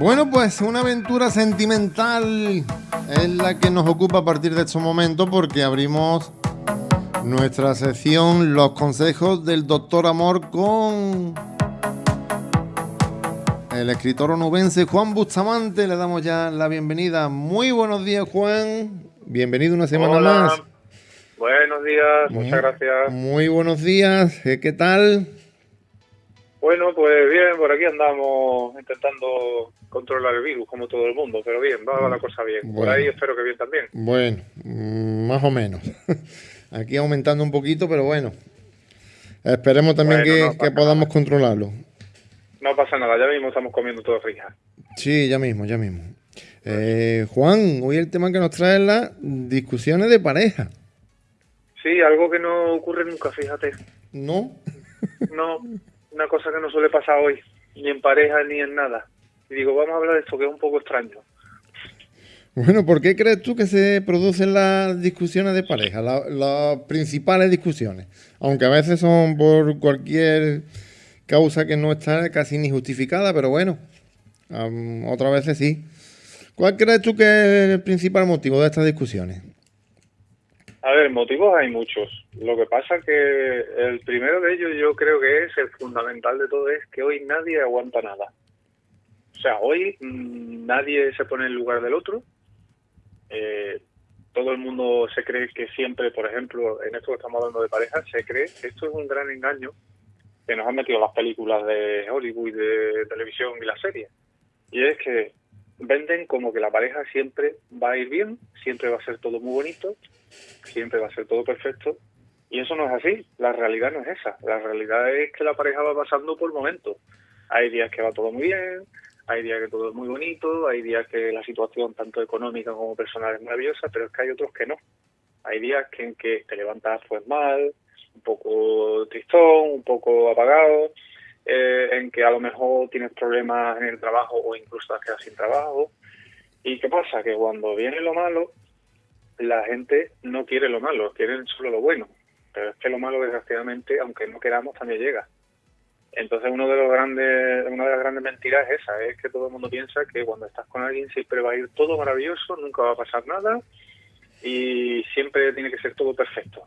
Bueno, pues una aventura sentimental es la que nos ocupa a partir de estos momentos porque abrimos nuestra sección Los consejos del doctor Amor con el escritor onubense Juan Bustamante. Le damos ya la bienvenida. Muy buenos días, Juan. Bienvenido una semana más. Buenos días, muchas gracias. Muy buenos días, ¿qué tal? Bueno, pues bien, por aquí andamos intentando controlar el virus como todo el mundo, pero bien, va, la cosa bien. Por ahí espero que bien también. Bueno, mm, más o menos. Aquí aumentando un poquito, pero bueno. Esperemos también que, podamos controlarlo. No pasa nada, ya mismo estamos comiendo todo frija. Sí, ya mismo, ya mismo. Eh, Juan, hoy el tema que nos trae es las discusiones de pareja. Sí, algo que no ocurre nunca, fíjate. ¿No? no, una cosa que no suele pasar hoy, ni en pareja ni en nada. Y digo, vamos a hablar de esto que es un poco extraño. Bueno, ¿por qué crees tú que se producen las discusiones de pareja, las principales discusiones? Aunque a veces son por cualquier causa que no está casi ni justificada, pero bueno, otras veces sí. ¿Cuál crees tú que es el principal motivo de estas discusiones? A ver, motivos hay muchos. Lo que pasa que el primero de ellos yo creo que es el fundamental de todo es que hoy nadie aguanta nada. O sea, hoy mm, nadie se pone en lugar del otro. Eh, todo el mundo se cree que siempre, por ejemplo, en esto que estamos hablando de pareja, se cree que esto es un gran engaño que nos han metido las películas de Hollywood, de televisión y las series. Y es que venden como que la pareja siempre va a ir bien, siempre va a ser todo muy bonito, siempre va a ser todo perfecto. Y eso no es así, la realidad no es esa. La realidad es que la pareja va pasando por momentos. Hay días que va todo muy bien, hay días que todo es muy bonito, hay días que la situación tanto económica como personal es maravillosa, pero es que hay otros que no. Hay días que en que te levantas pues mal, un poco tristón, un poco apagado, eh, en que a lo mejor tienes problemas en el trabajo o incluso te quedas sin trabajo. ¿Y qué pasa? Que cuando viene lo malo, la gente no quiere lo malo, quieren solo lo bueno. Pero es que lo malo, desgraciadamente, aunque no queramos, también llega. Entonces, uno de los grandes, una de las grandes mentiras es esa, es que todo el mundo piensa que cuando estás con alguien siempre va a ir todo maravilloso, nunca va a pasar nada y siempre tiene que ser todo perfecto.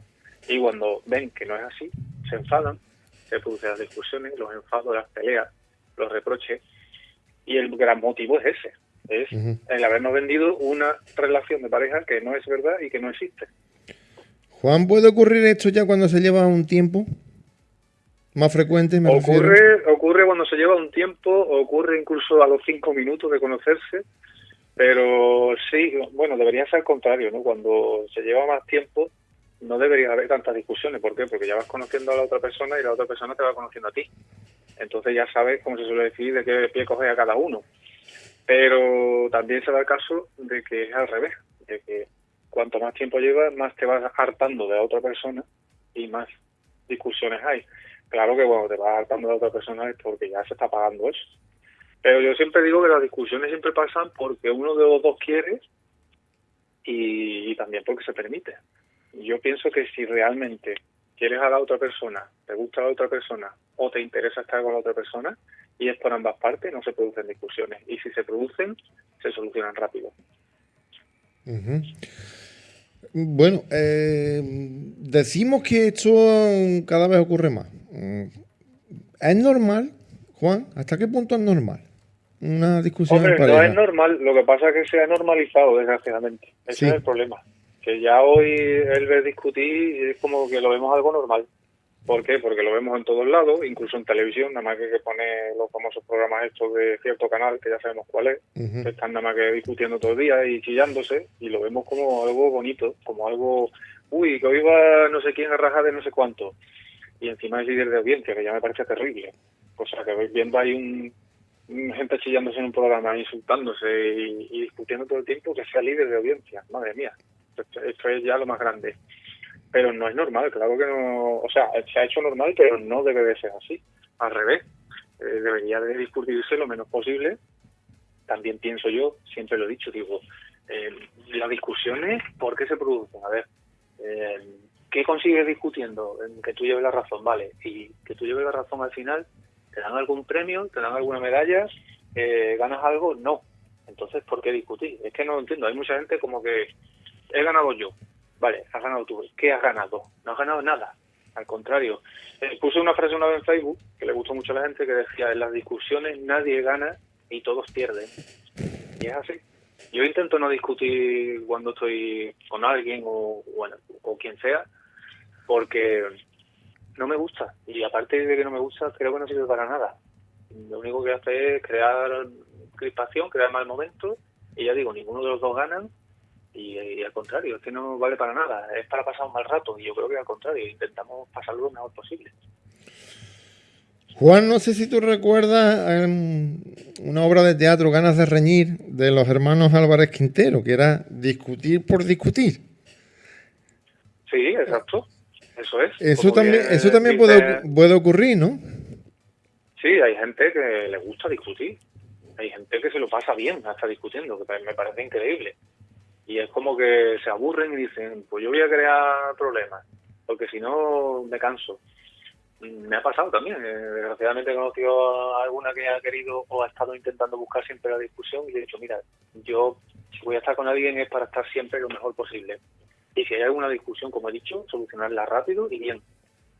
Y cuando ven que no es así, se enfadan, se producen las discusiones, los enfados, las peleas, los reproches. Y el gran motivo es ese, es el habernos vendido una relación de pareja que no es verdad y que no existe. Juan, ¿puede ocurrir esto ya cuando se lleva un tiempo? ¿Más frecuente? Me ocurre, ocurre cuando se lleva un tiempo, ocurre incluso a los cinco minutos de conocerse, pero sí, bueno, debería ser al contrario, ¿no? Cuando se lleva más tiempo, no debería haber tantas discusiones. ¿Por qué? Porque ya vas conociendo a la otra persona y la otra persona te va conociendo a ti. Entonces ya sabes, como se suele decir, de qué pie coge a cada uno. Pero también se da el caso de que es al revés, de que cuanto más tiempo llevas, más te vas hartando de la otra persona y más discusiones hay. Claro que cuando te vas hartando de la otra persona es porque ya se está pagando eso. Pero yo siempre digo que las discusiones siempre pasan porque uno de los dos quiere y también porque se permite yo pienso que si realmente quieres a la otra persona, te gusta a la otra persona o te interesa estar con la otra persona y es por ambas partes, no se producen discusiones. Y si se producen, se solucionan rápido. Bueno, eh, decimos que esto cada vez ocurre más. Mm, ¿Es normal, Juan? ¿Hasta qué punto es normal? Una discusión. Hombre, no es normal, lo que pasa es que se ha normalizado, desgraciadamente. Ese es el problema que ya hoy el ver discutir es como que lo vemos algo normal. ¿Por qué? Porque lo vemos en todos lados, incluso en televisión, nada más que, que pone los famosos programas estos de cierto canal, que ya sabemos cuál es, están nada más que discutiendo todo el día y chillándose, y lo vemos como algo bonito, como algo, uy, que hoy va no sé quién a rajar de no sé cuánto, y encima es líder de audiencia, que ya me parece terrible. O sea, que viendo ahí un, gente chillándose en un programa, insultándose y, y discutiendo todo el tiempo, que sea líder de audiencia, madre mía esto es ya lo más grande. Pero no es normal, claro que no, o sea, se ha hecho normal, pero no debe de ser así. Al revés, eh, debería de discutirse lo menos posible. También pienso yo, siempre lo he dicho, digo, eh, las discusiones, ¿por qué se producen? A ver, eh, ¿qué consigues discutiendo? Que tú lleves la razón, vale, y que tú lleves la razón al final, ¿te dan algún premio? ¿Te dan alguna medalla? eh, ganas algo, no. Entonces, ¿por qué discutir? Es que no lo entiendo. Hay mucha gente como que he ganado yo. Vale, has ganado tú. ¿Qué has ganado? No has ganado nada. Al contrario. Eh, puse una frase una vez en Facebook que le gustó mucho a la gente que decía, en las discusiones nadie gana y todos pierden. Y es así. Yo intento no discutir cuando estoy con alguien o, bueno, o quien sea, porque no me gusta. Y aparte de que no me gusta, creo que no sirve para nada. Lo único que hace es crear crispación, crear mal momento, y ya digo, ninguno de los dos ganan, y, al contrario, es que no vale para nada, es para pasar un mal rato, y yo creo que al contrario, intentamos pasarlo lo mejor posible. Juan, no sé si tú recuerdas una obra de teatro, Ganas de Reñir, de los hermanos Álvarez Quintero, que era discutir por discutir. Sí, exacto. Eso es. Eso también, eso también puede, puede ocurrir, ¿no? Sí, hay gente que le gusta discutir. Hay gente que se lo pasa bien hasta discutiendo, que me parece increíble. Y es como que se aburren y dicen, pues yo voy a crear problemas, porque si no me canso. Me ha pasado también. Eh, desgraciadamente he conocido a alguna que ha querido o ha estado intentando buscar siempre la discusión y le he dicho, mira, yo si voy a estar con alguien es para estar siempre lo mejor posible. Y si hay alguna discusión, como he dicho, solucionarla rápido y bien.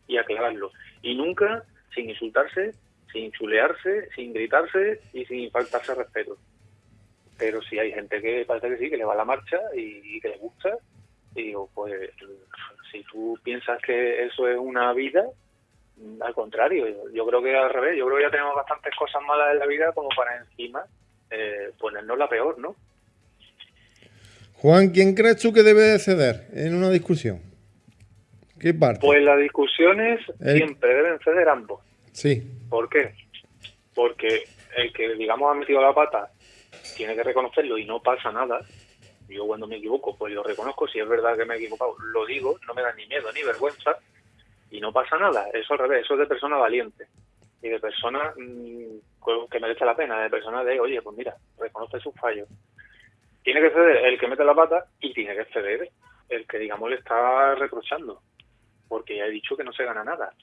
Y aclararlo. Y nunca sin insultarse, sin chulearse, sin gritarse y sin faltarse respeto. Pero si hay gente que parece que sí, que le va la marcha y, que le gusta, y digo, pues si tú piensas que eso es una vida, al contrario, yo creo que al revés, yo creo que ya tenemos bastantes cosas malas en la vida como para encima eh, ponernos la peor, ¿no? Juan, ¿quién crees tú que debe ceder en una discusión? ¿Qué parte? Pues las discusiones siempre deben ceder ambos. Sí. ¿Por qué? Porque el que, digamos, ha metido la pata tiene que reconocerlo y no pasa nada. Yo cuando me equivoco, pues lo reconozco. Si es verdad que me he equivocado, lo digo. No me da ni miedo ni vergüenza y no pasa nada. Eso al revés, eso es de persona valiente y de persona mm, que merece la pena, de persona de, oye, pues mira, reconoce sus fallos. Tiene que ceder el que mete la pata y tiene que ceder el que, digamos, le está reprochando, porque ya he dicho que no se gana nada.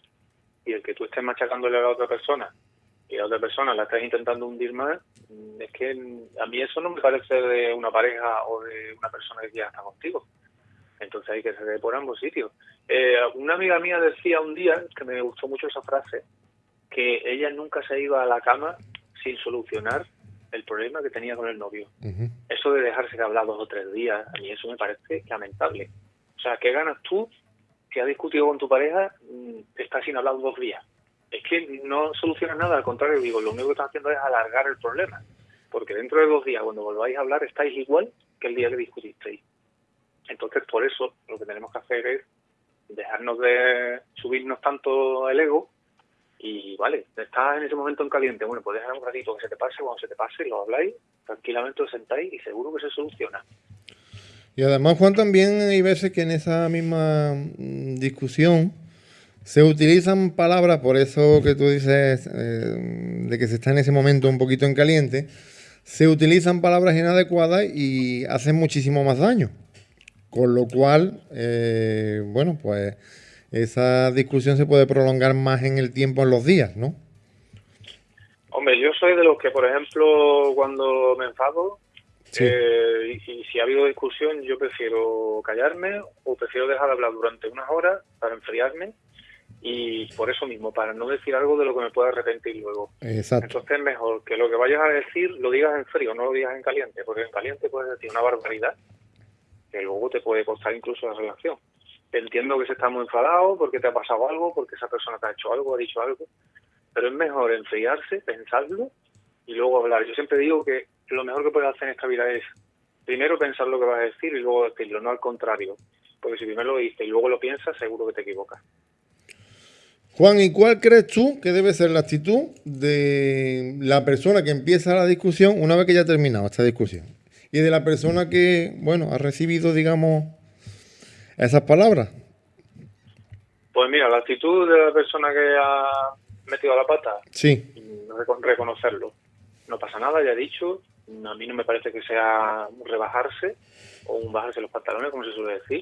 Y el que tú estés machacándole a la otra persona y la otra persona la estás intentando hundir más, mm, es que a mí eso no me parece de una pareja o de una persona que ya está contigo. Entonces hay que ceder por ambos sitios. Eh, una amiga mía decía un día, que me gustó mucho esa frase, que ella nunca se iba a la cama sin solucionar el problema que tenía con el novio. Eso de dejarse de hablar dos o tres días, a mí eso me parece lamentable. O sea, ¿qué ganas tú que has discutido con tu pareja, mm, estás sin hablar dos días? Es que no solucionas nada, al contrario, digo, lo único que estás haciendo es alargar el problema. Porque dentro de dos días, cuando volváis a hablar, estáis igual que el día que discutisteis. Entonces, por eso, lo que tenemos que hacer es dejarnos de subirnos tanto el ego y vale, estás en ese momento en caliente, bueno, pues dejar un ratito que se te pase, cuando se te pase lo habláis, tranquilamente os sentáis y seguro que se soluciona. Y además, Juan, también hay veces que en esa misma mm, discusión se utilizan palabras, por eso que tú dices eh, de que se está en ese momento un poquito en caliente, se utilizan palabras inadecuadas y hacen muchísimo más daño. Con lo cual, eh, bueno, pues esa discusión se puede prolongar más en el tiempo, en los días, ¿no? Hombre, yo soy de los que, por ejemplo, cuando me enfado eh, y, si ha habido discusión, yo prefiero callarme o prefiero dejar de hablar durante unas horas para enfriarme y por eso mismo, para no decir algo de lo que me pueda arrepentir luego. Exacto. Entonces es mejor que lo que vayas a decir lo digas en frío, no lo digas en caliente, porque en caliente puedes decir una barbaridad que luego te puede costar incluso la relación entiendo que se está muy enfadado porque te ha pasado algo, porque esa persona te ha hecho algo, ha dicho algo, pero es mejor enfriarse, pensarlo y luego hablar. Yo siempre digo que lo mejor que puedes hacer en esta vida es primero pensar lo que vas a decir y luego decirlo, no al contrario. Porque si primero lo dices y luego lo piensas, seguro que te equivocas. Juan, ¿y cuál crees tú que debe ser la actitud de la persona que empieza la discusión una vez que ya ha terminado esta discusión? Y de la persona que, bueno, ha recibido, digamos, esas palabras? Pues mira, la actitud de la persona que ha metido la pata, sí. reconocerlo. No pasa nada, ya he dicho, a mí no me parece que sea un rebajarse o un bajarse los pantalones, como se suele decir.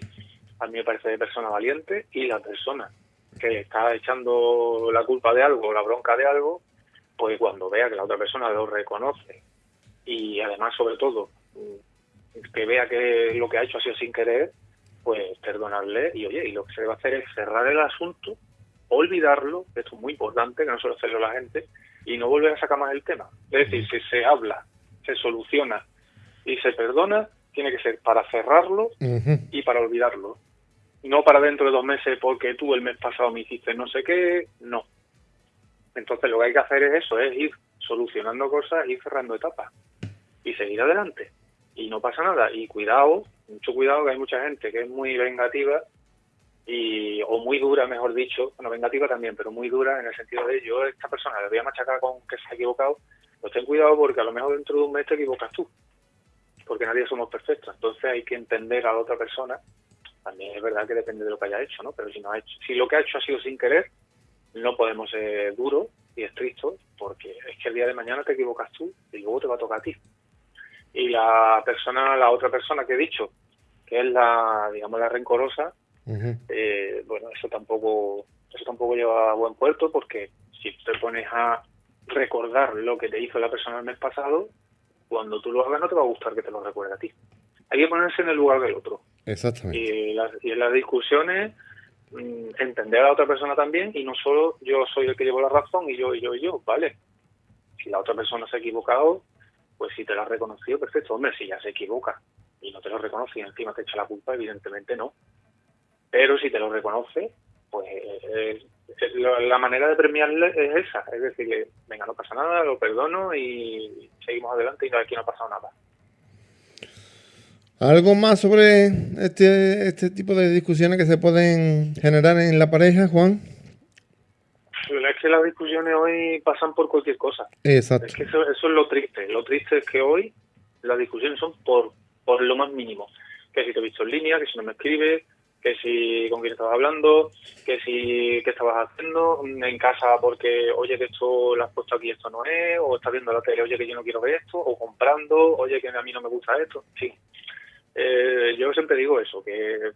A mí me parece de persona valiente y la persona que está echando la culpa de algo, la bronca de algo, pues cuando vea que la otra persona lo reconoce y además sobre todo que vea que lo que ha hecho ha sido sin querer, pues perdonarle y oye, y lo que se debe hacer es cerrar el asunto, olvidarlo, esto es muy importante, que no suele hacerlo la gente, y no volver a sacar más el tema. Es decir, si se habla, se soluciona y se perdona, tiene que ser para cerrarlo y para olvidarlo. No para dentro de dos meses porque tú el mes pasado me hiciste no sé qué, no. Entonces lo que hay que hacer es eso, es ir solucionando cosas, ir cerrando etapas y seguir adelante. Y no pasa nada. Y cuidado, mucho cuidado que hay mucha gente que es muy vengativa y o muy dura, mejor dicho, bueno, vengativa también, pero muy dura en el sentido de yo a esta persona le voy a machacar con que se ha equivocado, pues ten cuidado porque a lo mejor dentro de un mes te equivocas tú, porque nadie somos perfectos, entonces hay que entender a la otra persona, también es verdad que depende de lo que haya hecho, ¿no? Pero si no ha hecho, si lo que ha hecho ha sido sin querer, no podemos ser duros y estrictos, porque es que el día de mañana te equivocas tú y luego te va a tocar a ti. Y la persona, la otra persona que he dicho, que es la, digamos, la rencorosa, eh, bueno, eso tampoco, eso tampoco lleva a buen puerto porque si te pones a recordar lo que te hizo la persona el mes pasado, cuando tú lo hagas no te va a gustar que te lo recuerde a ti. Hay que ponerse en el lugar del otro. Exactamente. Y, en las discusiones mm, entender a la otra persona también y no solo yo soy el que llevo la razón y yo y yo y yo, ¿vale? Si la otra persona se ha equivocado, pues si te la ha reconocido, perfecto. Hombre, si ya se equivoca y no te lo reconoce y encima te echa la culpa, evidentemente no. Pero si te lo reconoce, pues eh, la manera de premiarle es esa, es decirle, venga, no pasa nada, lo perdono y seguimos adelante y no, aquí no ha pasado nada. ¿Algo más sobre este, este tipo de discusiones que se pueden generar en la pareja, Juan? Es que las discusiones hoy pasan por cualquier cosa. Exacto. Es que eso, eso es lo triste. Lo triste es que hoy las discusiones son por, por lo más mínimo. Que si te he visto en línea, que si no me escribes, que si con quién estabas hablando, que si qué estabas haciendo en casa porque, oye, que esto lo has puesto aquí, esto no es, o estás viendo la tele, oye, que yo no quiero ver esto, o comprando, oye, que a mí no me gusta esto, sí. Eh, yo siempre digo eso, que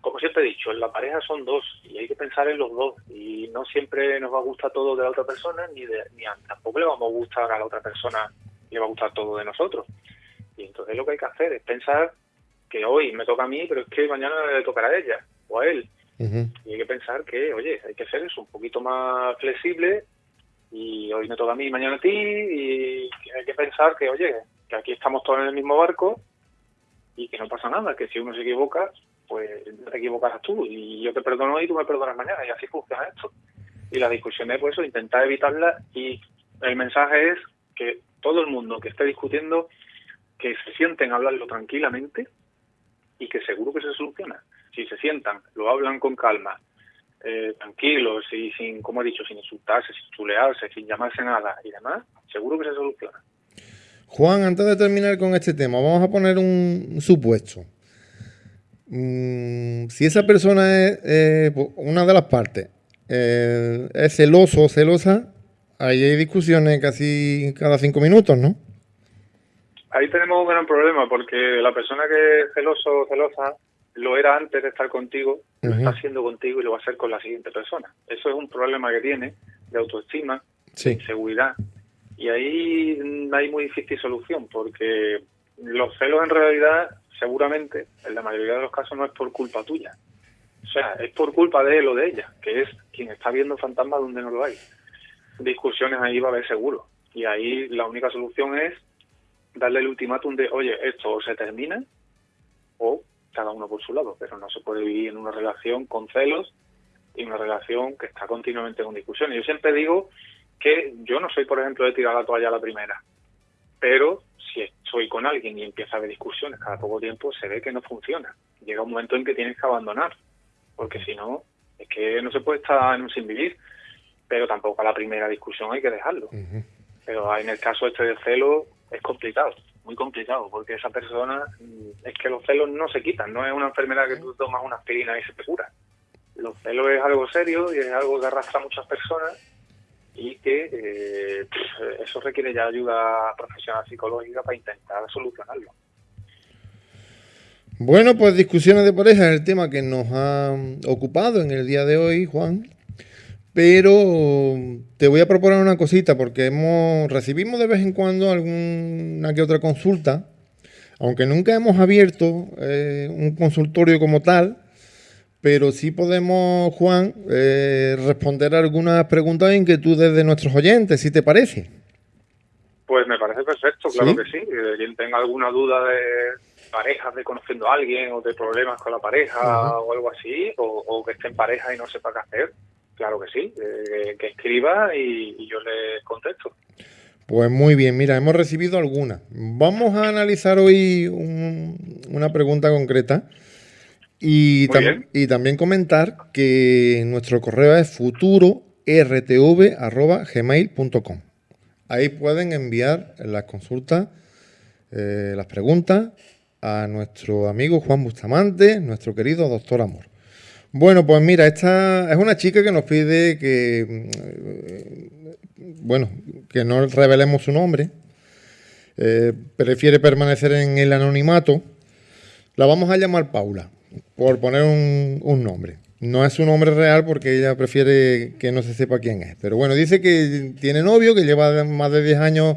como siempre he dicho, en la pareja son dos y hay que pensar en los dos y no siempre nos va a gustar todo de la otra persona ni, de, ni tampoco le vamos a gustar a la otra persona le va a gustar todo de nosotros. Y entonces lo que hay que hacer es pensar que hoy me toca a mí, pero es que mañana le tocará a ella o a él. Y hay que pensar que, oye, hay que ser eso un poquito más flexible y hoy me toca a mí, mañana a ti y hay que pensar que, oye, que aquí estamos todos en el mismo barco y que no pasa nada, que si uno se equivoca, pues te equivocarás tú y yo te perdono y tú me perdonas mañana y así funciona esto. Y la discusión es, pues eso, intentar evitarla y el mensaje es que todo el mundo que esté discutiendo que se sienten a hablarlo tranquilamente y que seguro que se soluciona. Si se sientan, lo hablan con calma, eh, tranquilos y sin, como he dicho, sin insultarse, sin chulearse, sin llamarse nada y demás, seguro que se soluciona. Juan, antes de terminar con este tema, vamos a poner un supuesto. Mm, si esa persona es eh, una de las partes, eh, es celoso o celosa, ahí hay discusiones casi cada cinco minutos, ¿no? Ahí tenemos un gran problema porque la persona que es celoso o celosa lo era antes de estar contigo, lo está haciendo contigo y lo va a hacer con la siguiente persona. Eso es un problema que tiene de autoestima, de seguridad. Y ahí hay muy difícil solución porque los celos en realidad, seguramente, en la mayoría de los casos no es por culpa tuya. O sea, es por culpa de él o de ella, que es quien está viendo fantasmas donde no lo hay. Discusiones ahí va a haber seguro. Y ahí la única solución es darle el ultimátum de, oye, esto se termina o cada uno por su lado, pero no se puede vivir en una relación con celos y una relación que está continuamente con discusiones. Yo siempre digo que yo no soy, por ejemplo, de tirar la toalla a la primera, pero si estoy con alguien y empieza a haber discusiones cada poco tiempo, se ve que no funciona. Llega un momento en que tienes que abandonar, porque si no, es que no se puede estar en un sin vivir, pero tampoco a la primera discusión hay que dejarlo. Pero en el caso este de celo, es complicado, muy complicado, porque esa persona, mm, es que los celos no se quitan, no es una enfermedad que tú tomas una aspirina y se te cura. Los celos es algo serio y es algo que arrastra a muchas personas y que eh, eso requiere ya ayuda profesional psicológica para intentar solucionarlo. Bueno, pues discusiones de pareja es el tema que nos ha ocupado en el día de hoy, Juan. Pero te voy a proponer una cosita, porque hemos recibimos de vez en cuando alguna que otra consulta, aunque nunca hemos abierto eh, un consultorio como tal, pero sí podemos, Juan, eh, responder algunas preguntas e inquietudes de nuestros oyentes, si te parece. Pues me parece perfecto, claro que sí. Eh, quien tenga alguna duda de parejas, de conociendo a alguien o de problemas con la pareja o algo así, o, que esté en pareja y no sepa qué hacer, claro que sí, eh, que escriba y, yo le contesto. Pues muy bien, mira, hemos recibido algunas. Vamos a analizar hoy una pregunta concreta y, y, también comentar que nuestro correo es futurortv.gmail.com. Ahí pueden enviar las consultas, eh, las preguntas a nuestro amigo Juan Bustamante, nuestro querido doctor Amor. Bueno, pues mira, esta es una chica que nos pide que, mm, bueno, que no revelemos su nombre. Eh, prefiere permanecer en el anonimato. La vamos a llamar Paula por poner un, nombre. No es su nombre real porque ella prefiere que no se sepa quién es. Pero bueno, dice que tiene novio, que lleva más de 10 años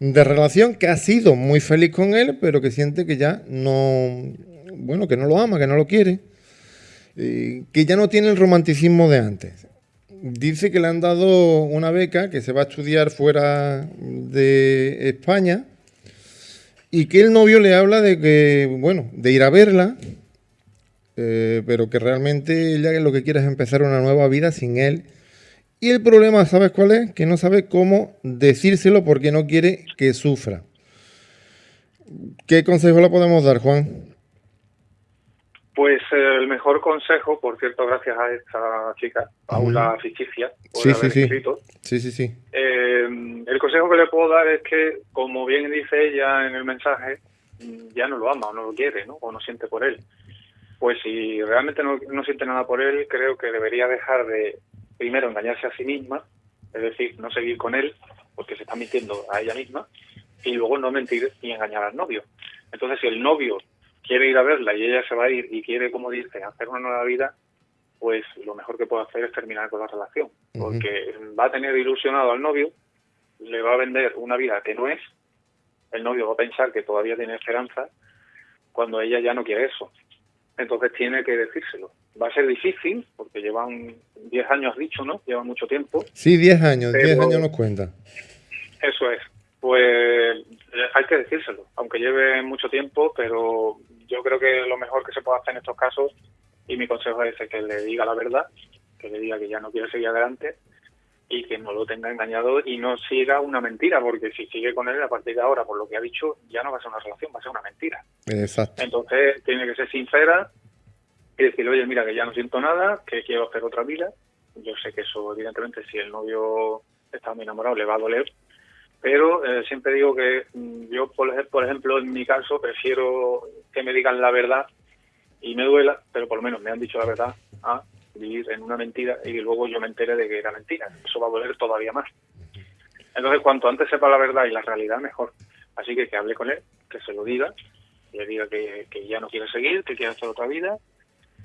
de relación, que ha sido muy feliz con él, pero que siente que ya no, bueno, que no lo ama, que no lo quiere, que ya no tiene el romanticismo de antes. Dice que le han dado una beca, que se va a estudiar fuera de España, y que el novio le habla de que, bueno, de ir a verla, eh, pero que realmente ella lo que quiere es empezar una nueva vida sin él. Y el problema, ¿sabes cuál es? Que no sabe cómo decírselo porque no quiere que sufra. ¿Qué consejo le podemos dar, Juan? Pues eh, el mejor consejo, por cierto, gracias a esta chica, Paula Ficticia, por sí, sí, sí. Sí, sí, sí. Eh, el consejo que le puedo dar es que, como bien dice ella en el mensaje, ya no lo ama o no lo quiere, ¿no? O no siente por él pues si realmente no, siente nada por él, creo que debería dejar de, primero, engañarse a sí misma, es decir, no seguir con él, porque se está mintiendo a ella misma, y luego no mentir y engañar al novio. Entonces, si el novio quiere ir a verla y ella se va a ir y quiere, como dice, hacer una nueva vida, pues lo mejor que puede hacer es terminar con la relación, porque va a tener ilusionado al novio, le va a vender una vida que no es, el novio va a pensar que todavía tiene esperanza, cuando ella ya no quiere eso entonces tiene que decírselo. Va a ser difícil, porque llevan 10 años dicho, ¿no? Lleva mucho tiempo. Sí, 10 años, 10 años nos cuenta. Eso es. Pues hay que decírselo, aunque lleve mucho tiempo, pero yo creo que lo mejor que se puede hacer en estos casos, y mi consejo es que le diga la verdad, que le diga que ya no quiere seguir adelante y que no lo tenga engañado y no siga una mentira, porque si sigue con él a partir de ahora, por lo que ha dicho, ya no va a ser una relación, va a ser una mentira. Exacto. Entonces tiene que ser sincera y decirle, oye, mira, que ya no siento nada, que quiero hacer otra vida. Yo sé que eso, evidentemente, si el novio está muy enamorado, le va a doler, pero eh, siempre digo que mm, yo, por, por ejemplo, en mi caso, prefiero que me digan la verdad y me duela, pero por lo menos me han dicho la verdad. ¿ah? Vivir en una mentira y luego yo me entere de que era mentira. Eso va a doler todavía más. Entonces, cuanto antes sepa la verdad y la realidad, mejor. Así que que hable con él, que se lo diga, le diga que, ya no quiere seguir, que quiere hacer otra vida.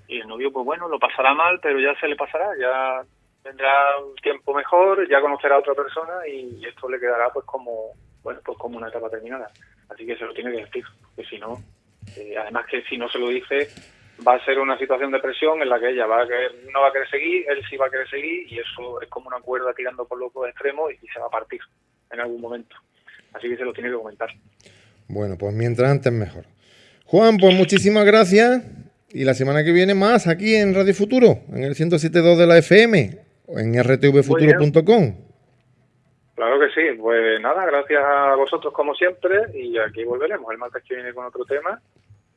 Y el novio, pues bueno, lo pasará mal, pero ya se le pasará, ya vendrá un tiempo mejor, ya conocerá a otra persona y esto le quedará pues como bueno pues como una etapa terminada. Así que se lo tiene que decir, porque si no, eh, además que si no se lo dice, va a ser una situación de presión en la que ella va a querer, no va a querer seguir, él sí va a querer seguir y eso es como una cuerda tirando por los dos extremos y se va a partir en algún momento. Así que se lo tiene que comentar. Bueno, pues mientras antes mejor. Juan, pues muchísimas gracias y la semana que viene más aquí en Radio Futuro, en el 107.2 de la FM o en rtvfuturo.com. Claro que sí, pues nada, gracias a vosotros como siempre y aquí volveremos el martes que viene con otro tema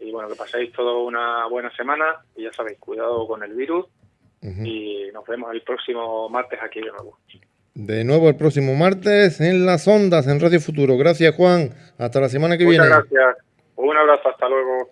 y bueno, que paséis toda una buena semana y ya sabéis, cuidado con el virus y nos vemos el próximo martes aquí de nuevo. De nuevo el próximo martes en las ondas en Radio Futuro. Gracias Juan, hasta la semana que viene. Muchas gracias. Un abrazo, hasta luego.